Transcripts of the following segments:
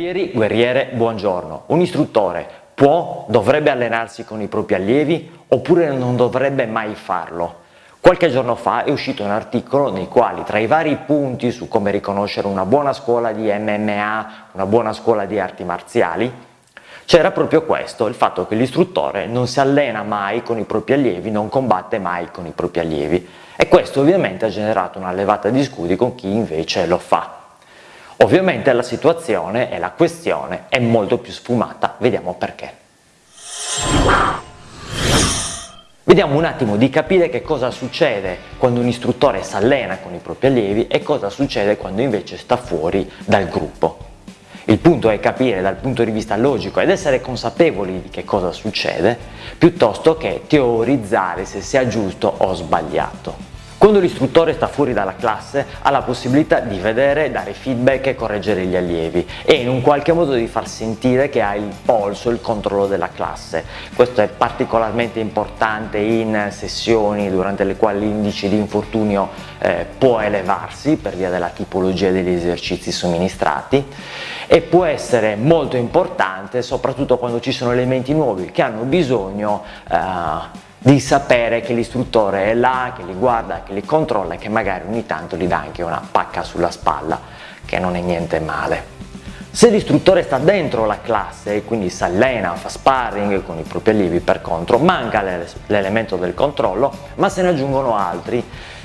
Guerrieri, guerriere, buongiorno. Un istruttore può, dovrebbe allenarsi con i propri allievi oppure non dovrebbe mai farlo? Qualche giorno fa è uscito un articolo nei quali tra i vari punti su come riconoscere una buona scuola di MMA, una buona scuola di arti marziali, c'era proprio questo, il fatto che l'istruttore non si allena mai con i propri allievi, non combatte mai con i propri allievi e questo ovviamente ha generato una levata di scudi con chi invece lo fa. Ovviamente la situazione e la questione è molto più sfumata, vediamo perché. Vediamo un attimo di capire che cosa succede quando un istruttore si allena con i propri allievi e cosa succede quando invece sta fuori dal gruppo. Il punto è capire dal punto di vista logico ed essere consapevoli di che cosa succede, piuttosto che teorizzare se sia giusto o sbagliato. Quando l'istruttore sta fuori dalla classe ha la possibilità di vedere, dare feedback e correggere gli allievi e in un qualche modo di far sentire che ha il polso, il controllo della classe. Questo è particolarmente importante in sessioni durante le quali l'indice di infortunio eh, può elevarsi per via della tipologia degli esercizi somministrati e può essere molto importante soprattutto quando ci sono elementi nuovi che hanno bisogno eh, di sapere che l'istruttore è là, che li guarda, che li controlla e che magari ogni tanto gli dà anche una pacca sulla spalla, che non è niente male. Se l'istruttore sta dentro la classe e quindi si allena, fa sparring con i propri allievi per contro, manca l'elemento del controllo, ma se ne aggiungono altri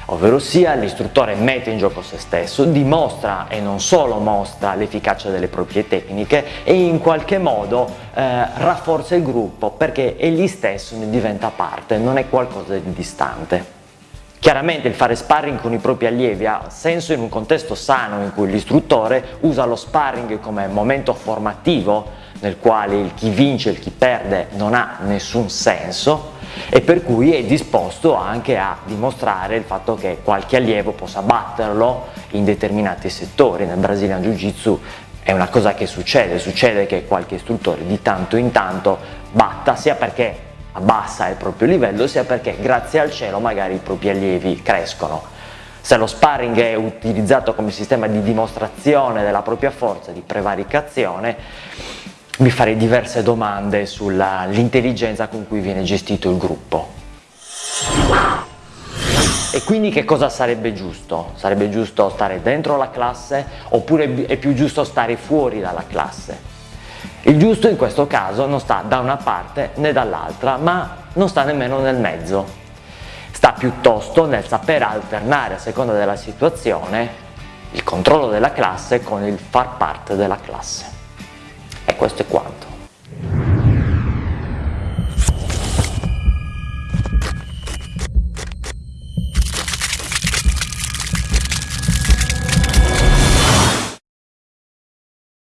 ovvero sia l'istruttore mette in gioco se stesso, dimostra e non solo mostra l'efficacia delle proprie tecniche e in qualche modo eh, rafforza il gruppo perché egli stesso ne diventa parte, non è qualcosa di distante. Chiaramente il fare sparring con i propri allievi ha senso in un contesto sano in cui l'istruttore usa lo sparring come momento formativo nel quale il chi vince e il chi perde non ha nessun senso e per cui è disposto anche a dimostrare il fatto che qualche allievo possa batterlo in determinati settori. Nel Brazilian Jiu Jitsu è una cosa che succede, succede che qualche istruttore di tanto in tanto batta sia perché abbassa il proprio livello sia perché grazie al cielo magari i propri allievi crescono. Se lo sparring è utilizzato come sistema di dimostrazione della propria forza, di prevaricazione, mi farei diverse domande sull'intelligenza con cui viene gestito il gruppo. E quindi che cosa sarebbe giusto? Sarebbe giusto stare dentro la classe oppure è più giusto stare fuori dalla classe? Il giusto in questo caso non sta da una parte né dall'altra, ma non sta nemmeno nel mezzo. Sta piuttosto nel saper alternare a seconda della situazione il controllo della classe con il far parte della classe. Questo è quanto.